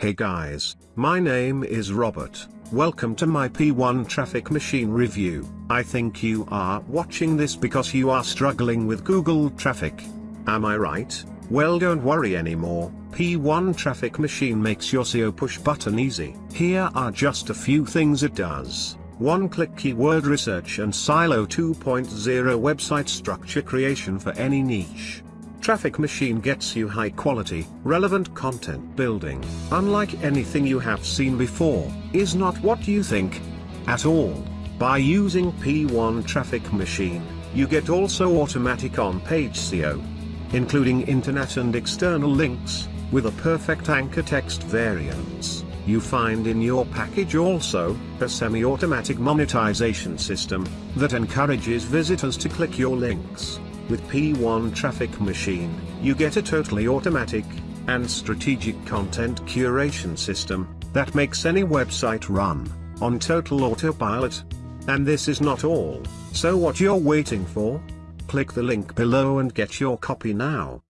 Hey guys, my name is Robert, welcome to my P1 Traffic Machine review. I think you are watching this because you are struggling with Google Traffic. Am I right? Well don't worry anymore, P1 Traffic Machine makes your SEO push button easy. Here are just a few things it does. One-click keyword research and Silo 2.0 website structure creation for any niche. Traffic Machine gets you high quality, relevant content building, unlike anything you have seen before, is not what you think. At all. By using P1 Traffic Machine, you get also automatic on-page SEO, including internet and external links, with a perfect anchor text variants. You find in your package also, a semi-automatic monetization system, that encourages visitors to click your links. With P1 Traffic Machine, you get a totally automatic, and strategic content curation system, that makes any website run, on total autopilot. And this is not all, so what you're waiting for? Click the link below and get your copy now.